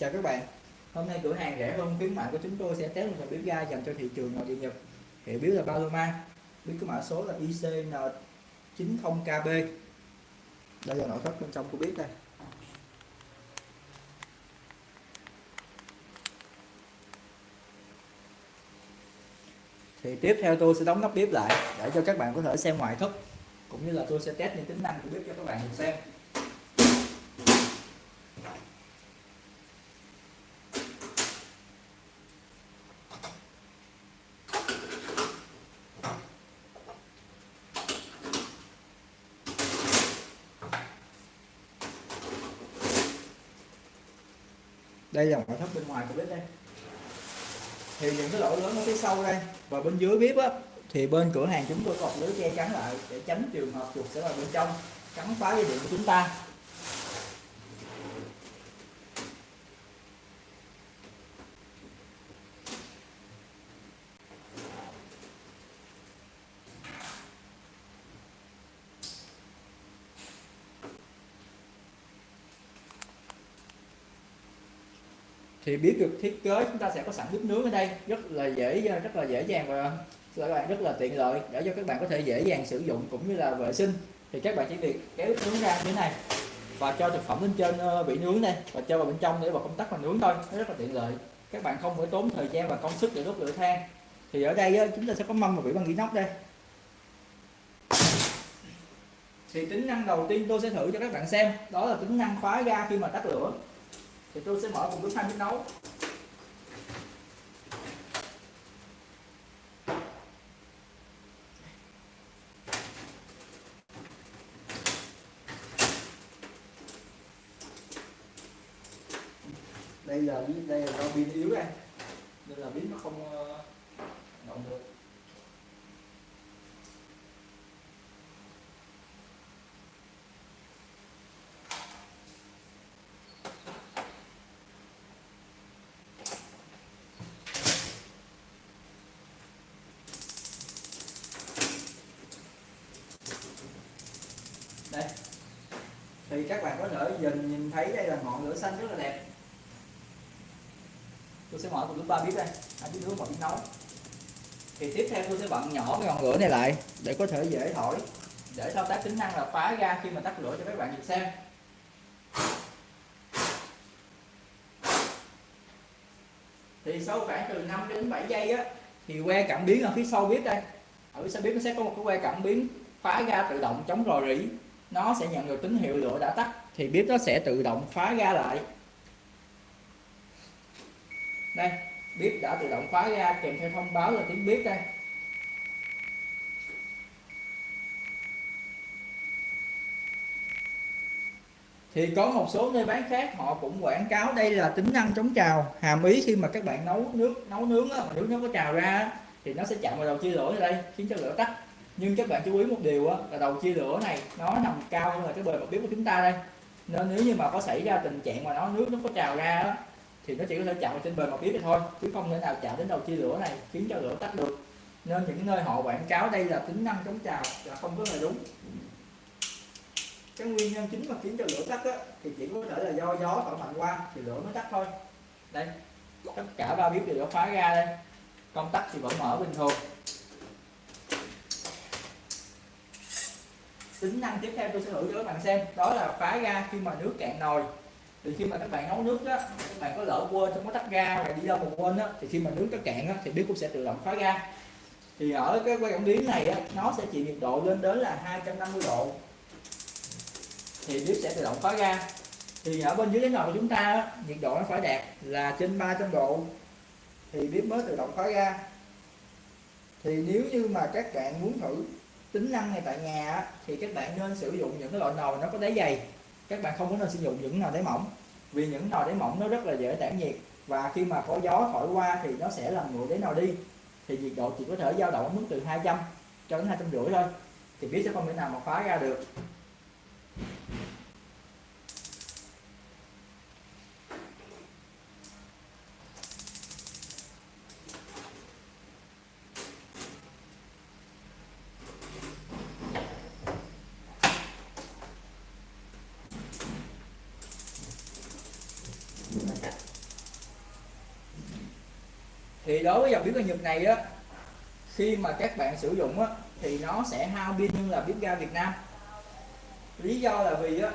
Chào các bạn. Hôm nay cửa hàng rẻ hơn, khuyến mại của chúng tôi sẽ test một dòng bếp ga dành cho thị trường nội địa Nhật. Hiệu bếp là Paloma. Bếp có mã số là ICN90KB Đây là nội thất bên trong của bếp đây. Thì tiếp theo tôi sẽ đóng nắp bếp lại để cho các bạn có thể xem ngoại thất, cũng như là tôi sẽ test những tính năng của bếp cho các bạn cùng xem. Đây là ngoại thất bên ngoài của bếp đây. Thì những cái lỗ lớn ở phía sau đây và bên dưới bếp á, thì bên cửa hàng chúng tôi cột lưới che chắn lại để tránh trường hợp chuột sẽ vào bên trong, cắn phá dây điện của chúng ta. Thì biết được thiết kế chúng ta sẽ có sẵn bếp nướng ở đây. Rất là dễ rất là dễ dàng và các bạn rất là tiện lợi để cho các bạn có thể dễ dàng sử dụng cũng như là vệ sinh. Thì các bạn chỉ việc kéo bếp nướng ra như thế này và cho thực phẩm lên trên ờ, vị nướng này và cho vào bên trong để vào công tắc và nướng thôi. Nó rất là tiện lợi. Các bạn không phải tốn thời gian và công sức để đốt lửa than. Thì ở đây ờ, chúng ta sẽ có mâm và vỉ bằng inox đây. Thì tính năng đầu tiên tôi sẽ thử cho các bạn xem. Đó là tính năng khóa ga khi mà tắt lửa thì tôi sẽ mở cùng lúc hai bếp nấu. Đây là đây là pin yếu đây nên là pin nó không ờ, động được đây thì các bạn có thể nhìn nhìn thấy đây là ngọn lửa xanh rất là đẹp. Tôi sẽ mở một lúc ba bếp đây. Hai bếp nướng và bếp nấu thì tiếp theo tôi sẽ bận nhỏ cái ngọn lửa này lại để có thể dễ thổi, để thao tác tính năng là phá ra khi mà tắt lửa cho các bạn nhìn xem. Thì sau khoảng từ 5 đến 7 giây á, thì que cảm biến ở phía sau bếp đây. Ở phía sau bếp nó sẽ có một cái que cảm biến phá ra tự động chống rò rỉ nó sẽ nhận được tín hiệu lửa đã tắt thì bếp nó sẽ tự động khóa ga lại. Đây bếp đã tự động khóa ga kèm theo thông báo là tiếng bếp đây. Thì có một số nơi bán khác họ cũng quảng cáo đây là tính năng chống trào. Hàm ý khi mà các bạn nấu nước nấu nướng á, mà nước nó có trào ra thì nó sẽ chạm vào đầu chia lửa đây khiến cho lửa tắt nhưng các bạn chú ý một điều á, là đầu chia lửa này nó nằm cao hơn là cái bề mặt bếp của chúng ta đây. Nên nếu như mà có xảy ra tình trạng mà nó nước nó có trào ra á, thì nó chỉ có thể chạm vào trên bề mặt bếp thôi chứ không thể nào chạm đến đầu chia lửa này khiến cho lửa tắt được. Nên những nơi họ quảng cáo đây là tính năng chống trào là không có là đúng. Cái nguyên nhân chính mà khiến cho lửa tắt á, thì chỉ có thể là do gió thổi mạnh qua thì lửa mới tắt thôi. Đây tất cả ba bếp đều đã phá ra đây. Công tắc thì vẫn mở bình thường. Tính năng tiếp theo tôi sẽ thử cho các bạn xem. Đó là phá ra khi mà nước cạn nồi. Thì khi mà các bạn nấu nước á các bạn có lỡ quên không có tắt ga hoặc đi đâu mà quên á thì khi mà nước nó cạn á thì bếp cũng sẽ tự động phá ga. Thì ở cái quay cảm biến này á, nó sẽ chịu nhiệt độ lên đến là 250 độ. Thì bếp sẽ tự động phá ga. Thì ở bên dưới cái nồi của chúng ta á, nhiệt độ nó phải đạt là trên 300 độ. Thì bếp mới tự động khói ga. Thì nếu như mà các bạn muốn thử tính năng này tại nhà á, thì các bạn nên sử dụng những cái loại nồi nó có đáy dày. Các bạn không có nên sử dụng những nồi đáy mỏng vì những nồi đáy mỏng nó rất là dễ tản nhiệt và khi mà có gió thổi qua thì nó sẽ làm nguội đáy nồi đi. Thì nhiệt độ chỉ có thể dao động ở mức từ 200 cho đến hai trăm rưỡi thôi thì biết sẽ không thể nào mà phá ra được. Thì đối với dòng bếp ga Nhật này á, khi mà các bạn sử dụng á, thì nó sẽ hao pin hơn là bếp ga Việt Nam. Lý do là vì á,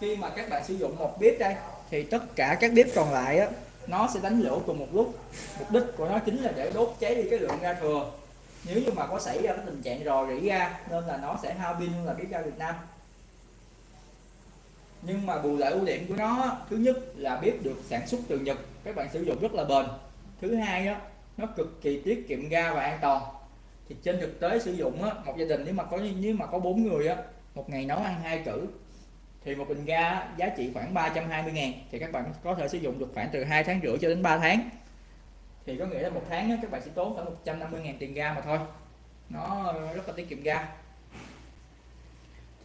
khi mà các bạn sử dụng một bếp đây, thì tất cả các bếp còn lại á, nó sẽ đánh lửa cùng một lúc. Mục đích của nó chính là để đốt cháy đi cái lượng ga thừa. Nếu như mà có xảy ra cái tình trạng rò rỉ ga, nên là nó sẽ hao pin hơn là bếp ga Việt Nam nhưng mà bù lại ưu điểm của nó thứ nhất là bếp được sản xuất từ Nhật các bạn sử dụng rất là bền. Thứ hai á nó cực kỳ tiết kiệm ga và an toàn. Thì trên thực tế sử dụng á, một gia đình nếu mà có nếu mà có bốn người á một ngày nấu ăn hai cử thì một bình ga giá trị khoảng 320 ngàn thì các bạn có thể sử dụng được khoảng từ 2 tháng rưỡi cho đến 3 tháng. Thì có nghĩa là một tháng á, các bạn sẽ tốn khoảng 150 ngàn tiền ga mà thôi. Nó rất là tiết kiệm ga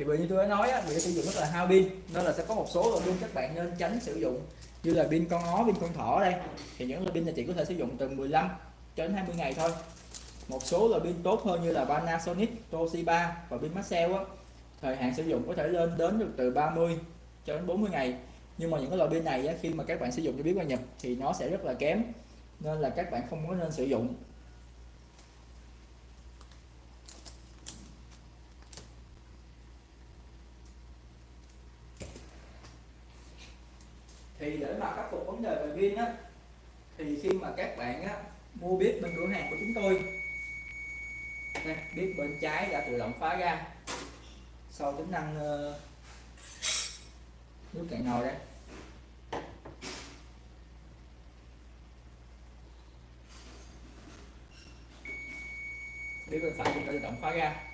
thì bởi như tôi đã nói á, vì sử dụng rất là hao pin nên là sẽ có một số loại pin các bạn nên tránh sử dụng như là pin con ó pin con thỏ đây. Thì những loại pin này chỉ có thể sử dụng từ 15 cho đến 20 ngày thôi. Một số loại pin tốt hơn như là Panasonic, Toshiba và pin Maxell á thời hạn sử dụng có thể lên đến được từ 30 cho đến 40 ngày. Nhưng mà những cái loại pin này á, khi mà các bạn sử dụng cho biết qua nhập thì nó sẽ rất là kém nên là các bạn không có nên sử dụng thì để mà khắc phục vấn đề về pin á thì khi mà các bạn á mua bếp bên cửa hàng của chúng tôi nè, bếp bên trái đã tự động phá ra. Sau tính năng uh, nước cạn nồi đây. Bếp bên phải cũng tự động phá ra.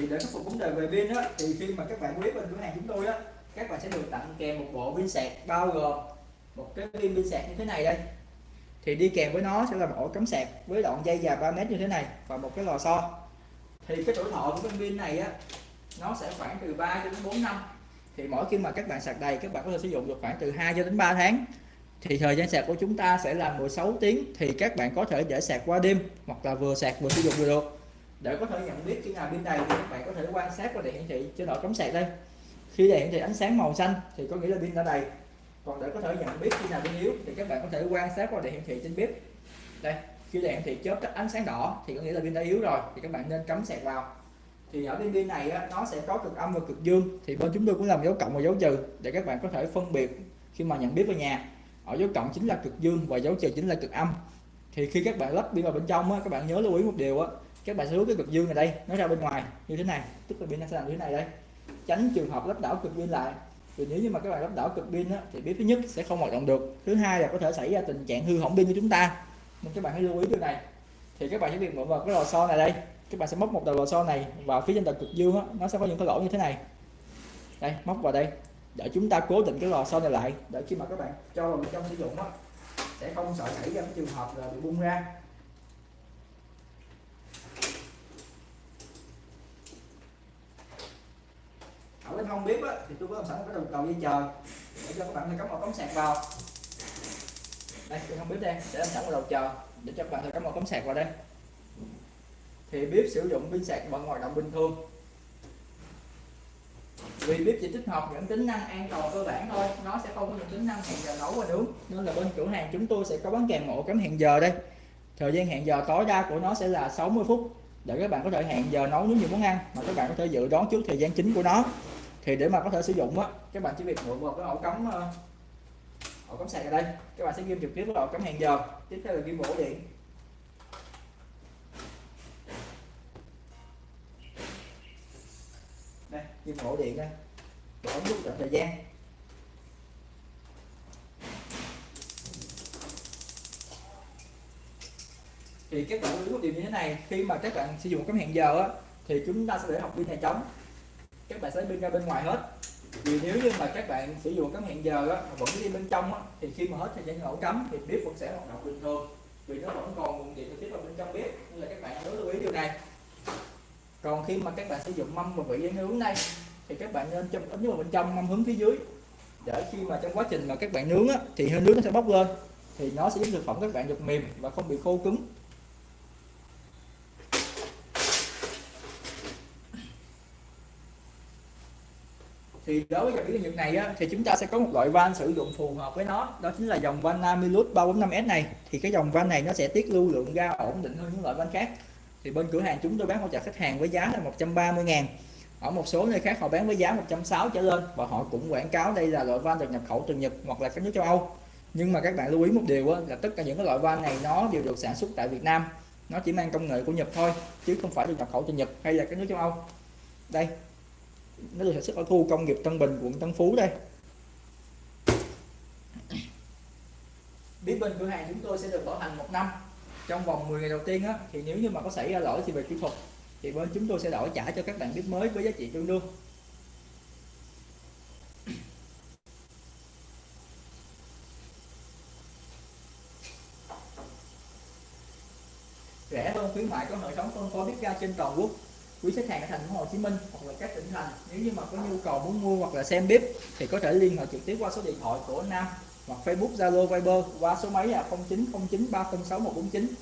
Thì để khắc phục vấn đề về pin á, thì khi mà các bạn quý bên cửa hàng chúng tôi á, các bạn sẽ được tặng kèm một bộ pin sạc bao gồm một cái pin pin sạc như thế này đây. Thì đi kèm với nó sẽ là một ổ cắm sạc với đoạn dây dài 3 mét như thế này và một cái lò xo. Thì cái tuổi thọ của cái pin này á, nó sẽ khoảng từ 3 cho đến 4 năm. Thì mỗi khi mà các bạn sạc đầy, các bạn có thể sử dụng được khoảng từ 2 cho đến 3 tháng. Thì thời gian sạc của chúng ta sẽ là 16 tiếng, thì các bạn có thể để sạc qua đêm hoặc là vừa sạc vừa sử dụng vừa được để có thể nhận biết khi nào pin đầy thì các bạn có thể quan sát qua đèn hiển thị chế độ cắm sạc đây. Khi đèn hiển thị ánh sáng màu xanh thì có nghĩa là pin đã đầy. Còn để có thể nhận biết khi nào pin yếu thì các bạn có thể quan sát qua đèn hiển thị trên bếp. Đây khi đèn hiển thị chớp tắt ánh sáng đỏ thì có nghĩa là pin đã yếu rồi thì các bạn nên cắm sạc vào. Thì ở bên pin này á, nó sẽ có cực âm và cực dương. Thì bên chúng tôi cũng làm dấu cộng và dấu trừ để các bạn có thể phân biệt khi mà nhận biết vào nhà. Ở dấu cộng chính là cực dương và dấu trừ chính là cực âm. Thì khi các bạn lắp pin vào bên trong á, các bạn nhớ lưu ý một điều á các bạn sẽ rút cái cực dương này đây nó ra bên ngoài như thế này tức là pin nó sẽ làm như thế này đây. Tránh trường hợp lắp đảo cực pin lại. Vì nếu như mà các bạn lắp đảo cực pin á, thì biết thứ nhất sẽ không hoạt động được. Thứ hai là có thể xảy ra tình trạng hư hỏng pin của chúng ta. Nên các bạn hãy lưu ý điều này. Thì các bạn sẽ việc mượn vào cái lò xo này đây. Các bạn sẽ móc một đầu lò xo này vào phía trên đầu cực dương á, nó sẽ có những cái lỗ như thế này. Đây móc vào đây. Để chúng ta cố định cái lò xo này lại để khi mà các bạn cho vào trong sử dụng á, sẽ không sợ xảy ra cái trường hợp là bị bung ra. Ở không biết bếp á, thì tôi có làm sẵn cái đầu cầu dây chờ. Để cho các bạn thể cắm một cắm sạc vào. Đây tôi không bếp đây sẽ làm sẵn một đầu chờ để cho các bạn thể cắm một cắm sạc vào đây. Thì bếp sử dụng pin sạc vẫn hoạt động bình thường. Vì bếp chỉ tích hợp những tính năng an toàn cơ bản thôi nó sẽ không có những tính năng hẹn giờ nấu và nướng. Nên là bên cửa hàng chúng tôi sẽ có bán kèm ổ cắm hẹn giờ đây. Thời gian hẹn giờ tối đa của nó sẽ là 60 phút để các bạn có thể hẹn giờ nấu nướng nhiều món ăn mà các bạn có thể dự đoán trước thời gian chính của nó thì để mà có thể sử dụng á, các bạn chỉ việc mượn một cái ổ cắm ờ, ổ cắm sạc ở đây. Các bạn sẽ ghim trực tiếp vào ổ cắm hẹn giờ. Tiếp theo là ghim ổ điện. Đây ghim ổ điện đây. Để ống rút thời gian. Thì các bạn lưu ý một điều như thế này, khi mà các bạn sử dụng cắm hẹn giờ á, thì chúng ta sẽ để học pin này trống các bạn sẽ pin ra bên ngoài hết. Vì nếu như mà các bạn sử dụng cắm hẹn giờ á, mà vẫn đi bên trong á, thì khi mà hết thời gian ổ cắm thì bếp vẫn sẽ hoạt động bình thường. Vì nó vẫn còn nguồn điện trực tiếp vào bên trong bếp nên là các bạn nhớ lưu ý điều này. Còn khi mà các bạn sử dụng mâm và vị dán nướng này thì các bạn nên châm ấm vào bên trong mâm hướng phía dưới. Để khi mà trong quá trình mà các bạn nướng á, thì hơi nướng nó sẽ bốc lên thì nó sẽ giúp thực phẩm các bạn được mềm và không bị khô cứng. Thì đối với dòng bếp ga này á, thì chúng ta sẽ có một loại van sử dụng phù hợp với nó. Đó chính là dòng van Namilus 345S này. Thì cái dòng van này nó sẽ tiết lưu lượng ga ổn định hơn những loại van khác. Thì bên cửa hàng chúng tôi bán hỗ trợ khách hàng với giá là 130 ngàn. Ở một số nơi khác họ bán với giá 160 trở lên và họ cũng quảng cáo đây là loại van được nhập khẩu từ Nhật hoặc là các nước châu Âu. Nhưng mà các bạn lưu ý một điều á là tất cả những cái loại van này nó đều được sản xuất tại Việt Nam. Nó chỉ mang công nghệ của Nhật thôi chứ không phải được nhập khẩu từ Nhật hay là các nước châu Âu. Đây nó được sản xuất ở khu công nghiệp Tân Bình quận Tân Phú đây. Biết bên cửa hàng chúng tôi sẽ được bảo hành một năm. Trong vòng 10 ngày đầu tiên á, thì nếu như mà có xảy ra lỗi thì về kỹ thuật thì bên chúng tôi sẽ đổi trả cho các bạn bếp mới với giá trị tương đương. Rẻ hơn khuyến mại có hệ thống phân phối bếp ga trên toàn quốc quý khách hàng ở thành phố Hồ Chí Minh hoặc là các tỉnh thành. Nếu như mà có nhu cầu muốn mua hoặc là xem bếp thì có thể liên hệ trực tiếp qua số điện thoại của Nam hoặc Facebook Zalo Viber qua số máy là 0909 306 149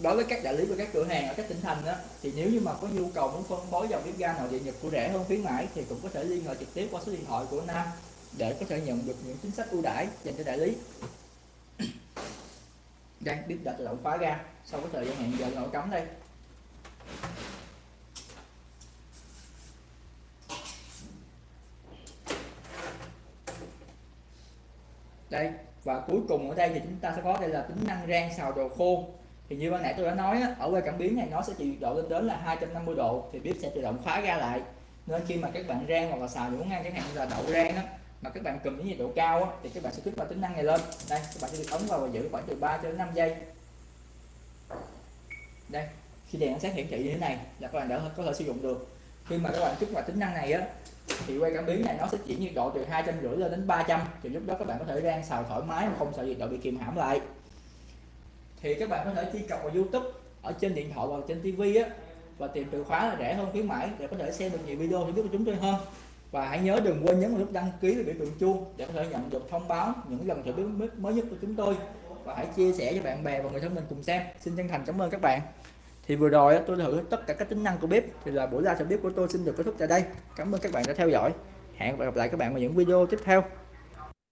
đối với các đại lý và các cửa hàng ở các tỉnh thành đó, thì nếu như mà có nhu cầu muốn phân phối dòng bếp ga nội địa Nhật của rẻ hơn khuyến mãi thì cũng có thể liên hệ trực tiếp qua số điện thoại của Nam để có thể nhận được những chính sách ưu đãi dành cho đại lý. Đang bếp đã tự động khóa ga sau cái thời gian hẹn giờ nổ cắm đây. Đây. Và cuối cùng ở đây thì chúng ta sẽ có đây là tính năng rang xào đồ khô. Thì như ban nãy tôi đã nói á, ở quay cảm biến này nó sẽ chịu nhiệt độ lên đến là 250 độ thì bếp sẽ tự động khóa ra lại. Nên khi mà các bạn rang hoặc là xào những món ăn chẳng hạn như là đậu rang á mà các bạn cầm những nhiệt độ cao á, thì các bạn sẽ kích vào tính năng này lên. Đây các bạn sẽ được ấn vào và giữ khoảng từ 3 cho đến 5 giây. Đây khi đèn sáng hiển thị như thế này là các bạn đã có thể sử dụng được khi mà các bạn kích vào tính năng này á, thì quay cảm biến này nó sẽ chuyển nhiệt độ từ hai trăm rưỡi lên đến 300 thì lúc đó các bạn có thể rang xào thoải mái mà không sợ nhiệt độ bị kìm hãm lại. Thì các bạn có thể truy cập vào YouTube ở trên điện thoại hoặc trên TV á, và tìm từ khóa là rẻ hơn, khuyến mãi để có thể xem được nhiều video YouTube của chúng tôi hơn. Và hãy nhớ đừng quên nhấn vào nút đăng ký và biểu tượng chuông để có thể nhận được thông báo những lần thử biết mới nhất của chúng tôi. Và hãy chia sẻ cho bạn bè và người thân mình cùng xem. Xin chân thành cảm ơn các bạn thì vừa rồi tôi thử tất cả các tính năng của bếp. Thì là buổi live bếp của tôi xin được kết thúc tại đây. Cảm ơn các bạn đã theo dõi. Hẹn gặp lại các bạn vào những video tiếp theo.